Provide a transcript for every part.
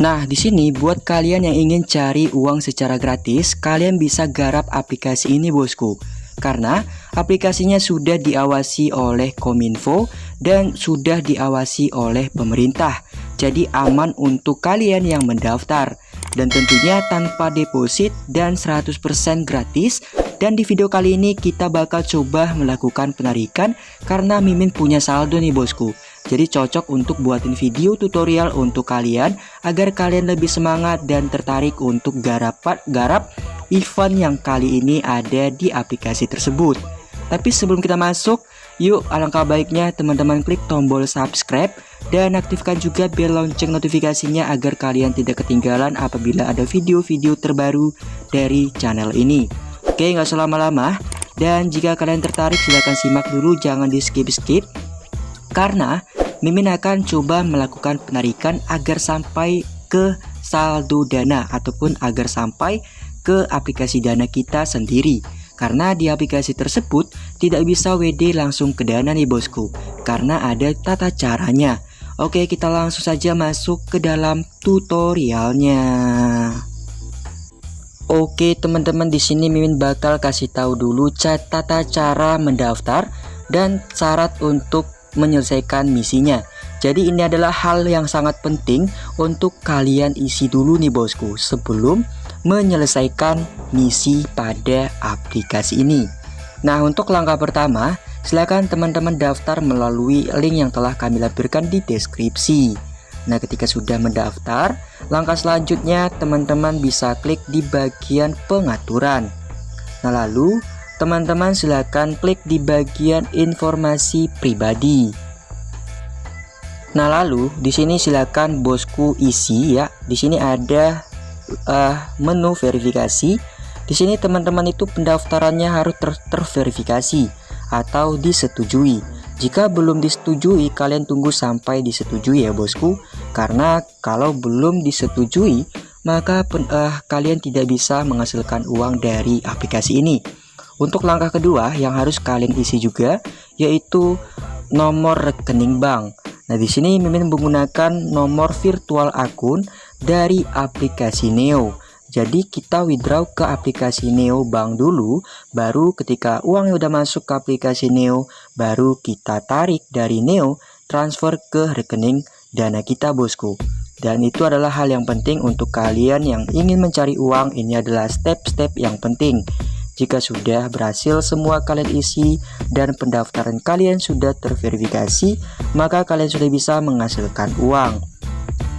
Nah, di sini buat kalian yang ingin cari uang secara gratis, kalian bisa garap aplikasi ini bosku. Karena aplikasinya sudah diawasi oleh Kominfo dan sudah diawasi oleh pemerintah. Jadi aman untuk kalian yang mendaftar. Dan tentunya tanpa deposit dan 100% gratis dan di video kali ini kita bakal coba melakukan penarikan karena Mimin punya saldo nih bosku jadi cocok untuk buatin video tutorial untuk kalian agar kalian lebih semangat dan tertarik untuk garap, garap event yang kali ini ada di aplikasi tersebut. Tapi sebelum kita masuk, yuk alangkah baiknya teman-teman klik tombol subscribe dan aktifkan juga bel lonceng notifikasinya agar kalian tidak ketinggalan apabila ada video-video terbaru dari channel ini. Oke, nggak usah lama-lama. Dan jika kalian tertarik silahkan simak dulu, jangan di skip-skip. Karena Mimin akan coba melakukan penarikan agar sampai ke saldo dana ataupun agar sampai ke aplikasi dana kita sendiri. Karena di aplikasi tersebut tidak bisa WD langsung ke dana nih bosku. Karena ada tata caranya. Oke kita langsung saja masuk ke dalam tutorialnya. Oke teman-teman di sini Mimin bakal kasih tahu dulu tata cara mendaftar dan syarat untuk menyelesaikan misinya. Jadi ini adalah hal yang sangat penting untuk kalian isi dulu nih bosku sebelum menyelesaikan misi pada aplikasi ini. Nah untuk langkah pertama silakan teman-teman daftar melalui link yang telah kami lampirkan di deskripsi. Nah ketika sudah mendaftar langkah selanjutnya teman-teman bisa klik di bagian pengaturan. Nah lalu teman-teman silahkan klik di bagian informasi pribadi. Nah, lalu di sini silakan bosku isi ya. Di sini ada uh, menu verifikasi. Di sini teman-teman itu pendaftarannya harus ter terverifikasi atau disetujui. Jika belum disetujui, kalian tunggu sampai disetujui ya bosku. Karena kalau belum disetujui, maka pen, uh, kalian tidak bisa menghasilkan uang dari aplikasi ini. Untuk langkah kedua yang harus kalian isi juga yaitu nomor rekening bank. Nah, di sini Mimin menggunakan nomor virtual akun dari aplikasi Neo. Jadi kita withdraw ke aplikasi Neo Bank dulu, baru ketika uang yang udah masuk ke aplikasi Neo, baru kita tarik dari Neo transfer ke rekening dana kita bosku. Dan itu adalah hal yang penting untuk kalian yang ingin mencari uang, ini adalah step-step yang penting. Jika sudah berhasil semua kalian isi dan pendaftaran kalian sudah terverifikasi, maka kalian sudah bisa menghasilkan uang.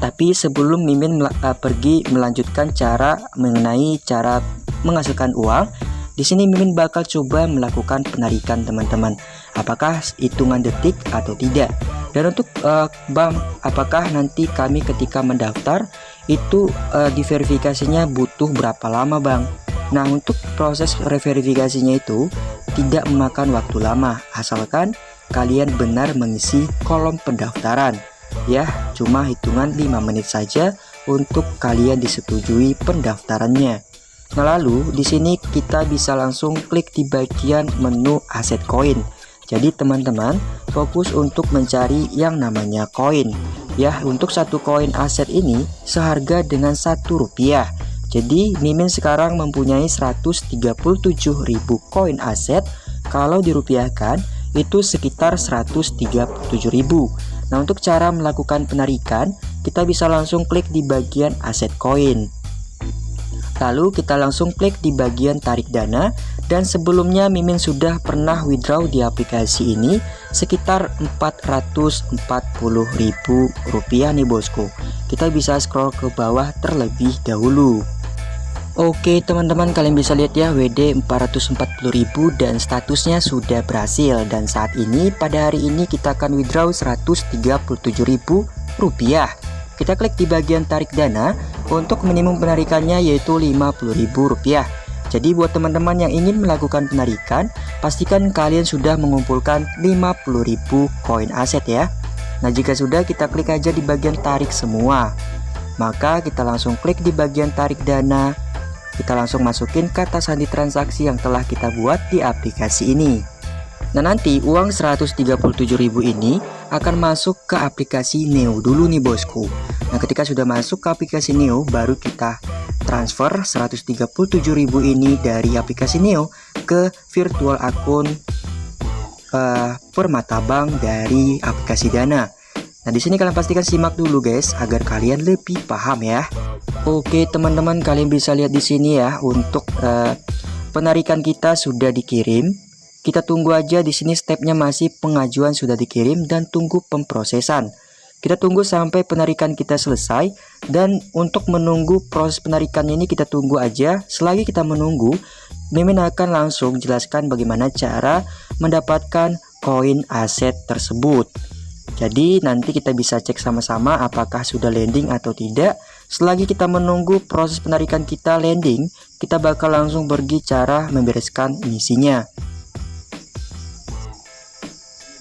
Tapi sebelum Mimin uh, pergi melanjutkan cara mengenai cara menghasilkan uang, di sini Mimin bakal coba melakukan penarikan teman-teman. Apakah hitungan detik atau tidak? Dan untuk uh, bank, apakah nanti kami ketika mendaftar itu uh, diverifikasinya butuh berapa lama, Bang? Nah untuk proses reverifikasinya itu tidak memakan waktu lama asalkan kalian benar mengisi kolom pendaftaran. Ya cuma hitungan 5 menit saja untuk kalian disetujui pendaftarannya. Nah lalu di sini kita bisa langsung klik di bagian menu aset koin. Jadi teman-teman fokus untuk mencari yang namanya koin. Ya untuk satu koin aset ini seharga dengan satu rupiah jadi Mimin sekarang mempunyai 137.000 koin aset kalau dirupiahkan itu sekitar 137.000. Nah untuk cara melakukan penarikan kita bisa langsung klik di bagian aset koin. Lalu kita langsung klik di bagian tarik dana dan sebelumnya Mimin sudah pernah withdraw di aplikasi ini sekitar 440.000 rupiah nih bosku. Kita bisa scroll ke bawah terlebih dahulu. Oke teman-teman kalian bisa lihat ya WD 440.000 dan statusnya sudah berhasil. Dan saat ini pada hari ini kita akan withdraw 137.000 rupiah. Kita klik di bagian tarik dana untuk minimum penarikannya yaitu 50.000 rupiah. Jadi buat teman-teman yang ingin melakukan penarikan pastikan kalian sudah mengumpulkan 50.000 koin aset ya. Nah jika sudah kita klik aja di bagian tarik semua. Maka kita langsung klik di bagian tarik dana kita langsung masukin kata sandi transaksi yang telah kita buat di aplikasi ini. Nah nanti uang 137.000 ini akan masuk ke aplikasi Neo dulu nih bosku. Nah ketika sudah masuk ke aplikasi Neo baru kita transfer 137.000 ini dari aplikasi Neo ke virtual akun uh, Permata Bank dari aplikasi Dana. Nah di sini kalian pastikan simak dulu guys agar kalian lebih paham ya Oke teman-teman kalian bisa lihat di sini ya untuk uh, penarikan kita sudah dikirim kita tunggu aja di sini stepnya masih pengajuan sudah dikirim dan tunggu pemprosesan. Kita tunggu sampai penarikan kita selesai dan untuk menunggu proses penarikan ini kita tunggu aja. Selagi kita menunggu, Mimin akan langsung jelaskan bagaimana cara mendapatkan koin aset tersebut. Jadi nanti kita bisa cek sama-sama apakah sudah landing atau tidak. Selagi kita menunggu proses penarikan kita landing, kita bakal langsung pergi cara membereskan misinya.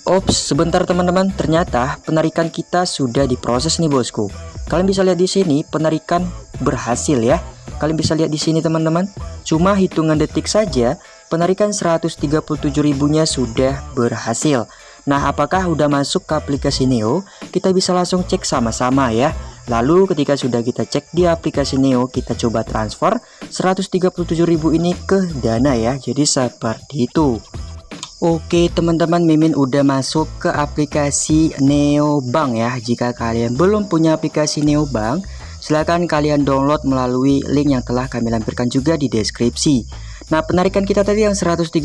Ops, sebentar teman-teman, ternyata penarikan kita sudah diproses nih bosku. Kalian bisa lihat di sini penarikan berhasil ya. Kalian bisa lihat di sini teman-teman. Cuma hitungan detik saja penarikan 137 ribunya sudah berhasil. Nah, apakah udah masuk ke aplikasi Neo? Kita bisa langsung cek sama-sama ya. Lalu ketika sudah kita cek di aplikasi Neo, kita coba transfer 137.000 ini ke Dana ya. Jadi seperti itu. Oke teman-teman Mimin udah masuk ke aplikasi Neobank ya Jika kalian belum punya aplikasi Neobank silahkan kalian download melalui link yang telah kami lampirkan juga di deskripsi Nah penarikan kita tadi yang 137.000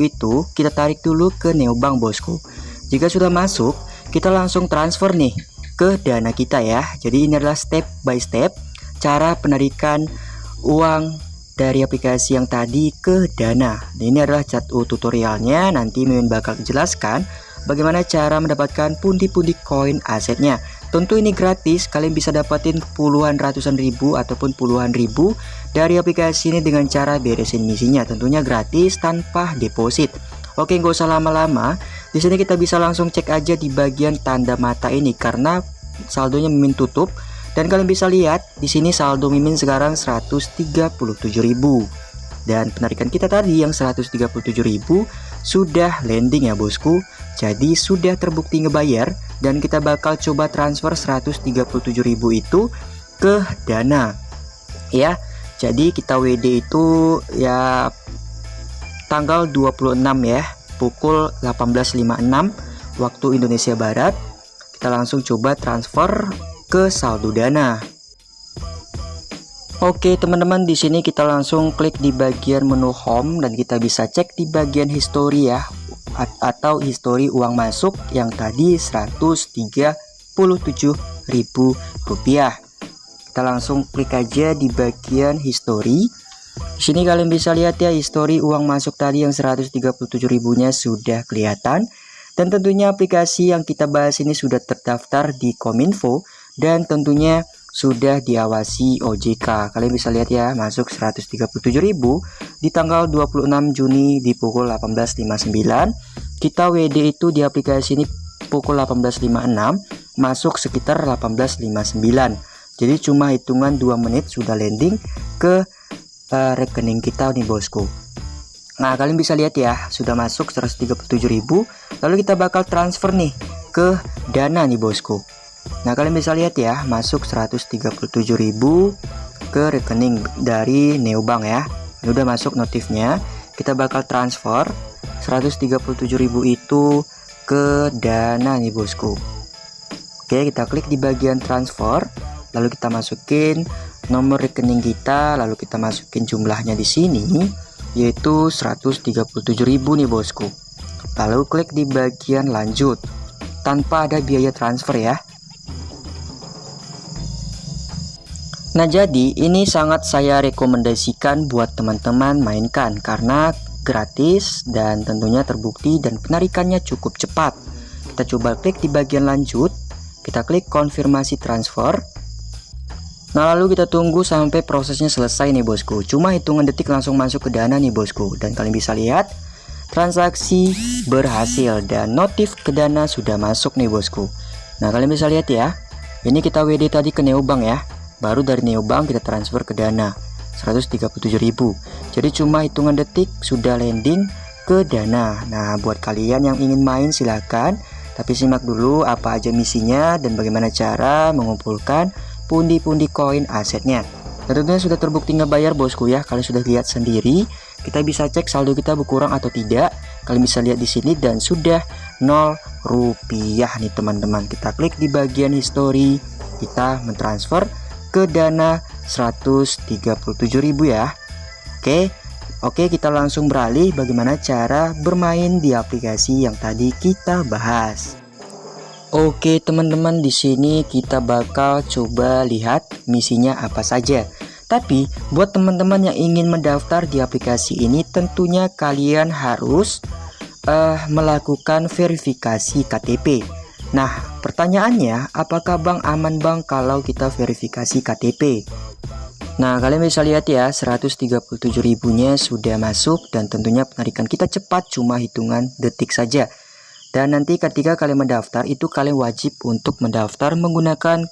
itu kita tarik dulu ke Neobank bosku Jika sudah masuk kita langsung transfer nih ke dana kita ya Jadi ini adalah step by step cara penarikan uang dari aplikasi yang tadi ke Dana. Nah, ini adalah cat U tutorialnya. Nanti Mimin bakal jelaskan bagaimana cara mendapatkan pundi-pundi koin asetnya. Tentu ini gratis, kalian bisa dapatin puluhan ratusan ribu ataupun puluhan ribu dari aplikasi ini dengan cara beresin misinya. Tentunya gratis tanpa deposit. Oke, nggak usah lama-lama. Di sini kita bisa langsung cek aja di bagian tanda mata ini karena saldonya Mimin tutup dan kalian bisa lihat di sini saldo Mimin sekarang 137.000 dan penarikan kita tadi yang 137.000 sudah landing ya bosku. Jadi sudah terbukti ngebayar dan kita bakal coba transfer 137.000 itu ke Dana. Ya. Jadi kita WD itu ya tanggal 26 ya, pukul 18.56 waktu Indonesia Barat. Kita langsung coba transfer ke saldo dana. Oke teman-teman di sini kita langsung klik di bagian menu home dan kita bisa cek di bagian history ya atau history uang masuk yang tadi ribu rupiah. Kita langsung klik aja di bagian history. Di sini kalian bisa lihat ya history uang masuk tadi yang 137 ribunya sudah kelihatan dan tentunya aplikasi yang kita bahas ini sudah terdaftar di Kominfo dan tentunya sudah diawasi OJK. Kalian bisa lihat ya, masuk 137.000 di tanggal 26 Juni di pukul 18.59. Kita WD itu di aplikasi ini pukul 18.56, masuk sekitar 18.59. Jadi cuma hitungan 2 menit sudah landing ke uh, rekening kita nih bosku. Nah, kalian bisa lihat ya, sudah masuk 137.000. Lalu kita bakal transfer nih ke Dana nih bosku. Nah kalian bisa lihat ya masuk 137.000 ke rekening dari Neobank ya ini udah masuk notifnya kita bakal transfer 137.000 itu ke dana nih bosku oke kita klik di bagian transfer lalu kita masukin nomor rekening kita lalu kita masukin jumlahnya di sini yaitu 137.000 nih bosku lalu klik di bagian lanjut tanpa ada biaya transfer ya Nah jadi ini sangat saya rekomendasikan buat teman-teman mainkan karena gratis dan tentunya terbukti dan penarikannya cukup cepat. Kita coba klik di bagian lanjut, kita klik konfirmasi transfer. Nah lalu kita tunggu sampai prosesnya selesai nih bosku. Cuma hitungan detik langsung masuk ke dana nih bosku. Dan kalian bisa lihat transaksi berhasil dan notif ke dana sudah masuk nih bosku. Nah kalian bisa lihat ya. Ini kita WD tadi ke Neobank ya baru dari neobank kita transfer ke dana 137.000 jadi cuma hitungan detik sudah landing ke dana Nah buat kalian yang ingin main silahkan Tapi simak dulu apa aja misinya dan bagaimana cara mengumpulkan pundi-pundi koin asetnya. Tentunya sudah terbukti ngebayar bosku ya. Kalian sudah lihat sendiri Kita bisa cek saldo kita berkurang atau tidak. Kalian bisa lihat di sini dan sudah 0 rupiah. Nih teman-teman Kita klik di bagian history. Kita mentransfer ke dana 137.000 ya. Oke Oke kita langsung beralih bagaimana cara bermain di aplikasi yang tadi kita bahas Oke teman-teman di sini kita bakal coba lihat misinya apa saja. Tapi buat teman-teman yang ingin mendaftar di aplikasi ini tentunya kalian harus uh, melakukan verifikasi KTP Nah pertanyaannya apakah Bang aman Bang kalau kita verifikasi KTP Nah kalian bisa lihat ya 137 ribunya sudah masuk dan tentunya penarikan kita cepat cuma hitungan detik saja dan nanti ketika kalian mendaftar itu kalian wajib untuk mendaftar menggunakan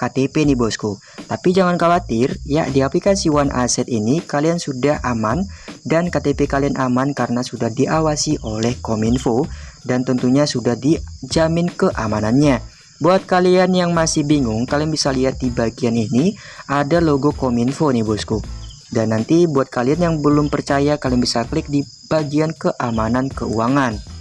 KTP nih bosku tapi jangan khawatir ya di aplikasi One Asset ini kalian sudah aman dan KTP kalian aman karena sudah diawasi oleh Kominfo dan tentunya sudah dijamin keamanannya Buat kalian yang masih bingung, kalian bisa lihat di bagian ini ada logo Kominfo nih bosku. Dan nanti buat kalian yang belum percaya, kalian bisa klik di bagian keamanan keuangan.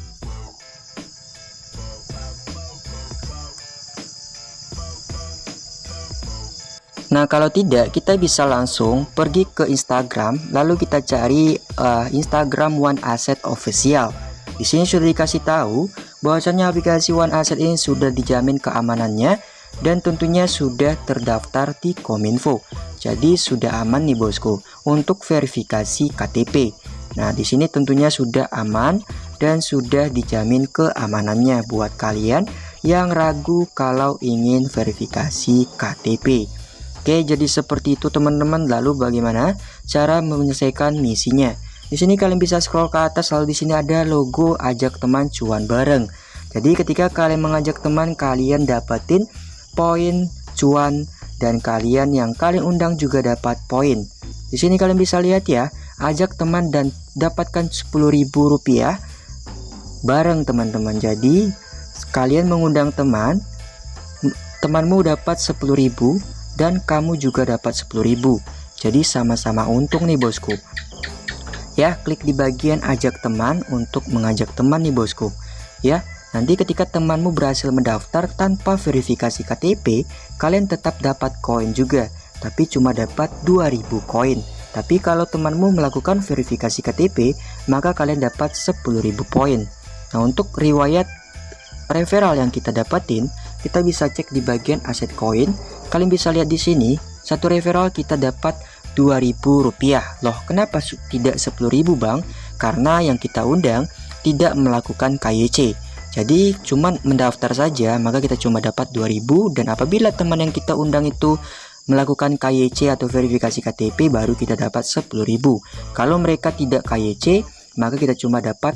Nah kalau tidak kita bisa langsung pergi ke Instagram lalu kita cari uh, Instagram One Asset Official. Di sini sudah dikasih tahu bahwasanya aplikasi One Asset ini sudah dijamin keamanannya dan tentunya sudah terdaftar di Kominfo. Jadi sudah aman nih bosku untuk verifikasi KTP. Nah, di sini tentunya sudah aman dan sudah dijamin keamanannya buat kalian yang ragu kalau ingin verifikasi KTP. Oke, jadi seperti itu teman-teman. Lalu bagaimana cara menyelesaikan misinya? Di sini kalian bisa scroll ke atas lalu di sini ada logo ajak teman cuan bareng. Jadi ketika kalian mengajak teman kalian dapatin poin cuan dan kalian yang kalian undang juga dapat poin. Di sini kalian bisa lihat ya, ajak teman dan dapatkan Rp10.000 bareng teman-teman. Jadi kalian mengundang teman, temanmu dapat Rp10.000 dan kamu juga dapat Rp10.000. Jadi sama-sama untung nih bosku. Ya klik di bagian ajak teman untuk mengajak teman nih bosku. Ya nanti ketika temanmu berhasil mendaftar tanpa verifikasi KTP kalian tetap dapat koin juga. Tapi cuma dapat 2000 koin. Tapi kalau temanmu melakukan verifikasi KTP maka kalian dapat 10.000 poin nah untuk riwayat referral yang kita dapatin kita bisa cek di bagian aset koin kalian bisa lihat di sini satu referral kita dapat Rp2.000 loh kenapa tidak Rp10.000 bang? Karena yang kita undang tidak melakukan KYC jadi cuman mendaftar saja maka kita cuma dapat 2000 dan apabila teman yang kita undang itu melakukan KYC atau verifikasi KTP baru kita dapat 10.000 kalau mereka tidak KYC maka kita cuma dapat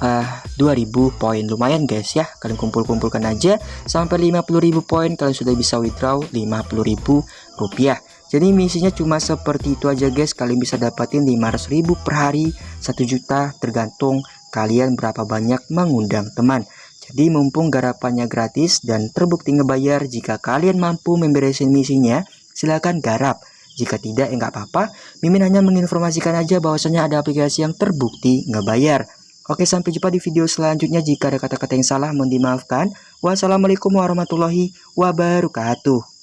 uh, eh, 2000 poin. Lumayan guys ya. Kalian kumpul-kumpulkan aja sampai 50.000 poin. Kalian sudah bisa withdraw 50.000 rupiah. Jadi misinya cuma seperti itu aja guys. Kalian bisa dapatin 500 ribu per hari. 1 juta tergantung kalian berapa banyak mengundang teman. Jadi mumpung garapannya gratis dan terbukti ngebayar jika kalian mampu memberesin misinya silahkan garap. Jika tidak ya nggak apa-apa. Mimin hanya menginformasikan aja bahwasanya ada aplikasi yang terbukti ngebayar Oke sampai jumpa di video selanjutnya. Jika ada kata-kata yang salah mohon dimaafkan. Wassalamualaikum warahmatullahi wabarakatuh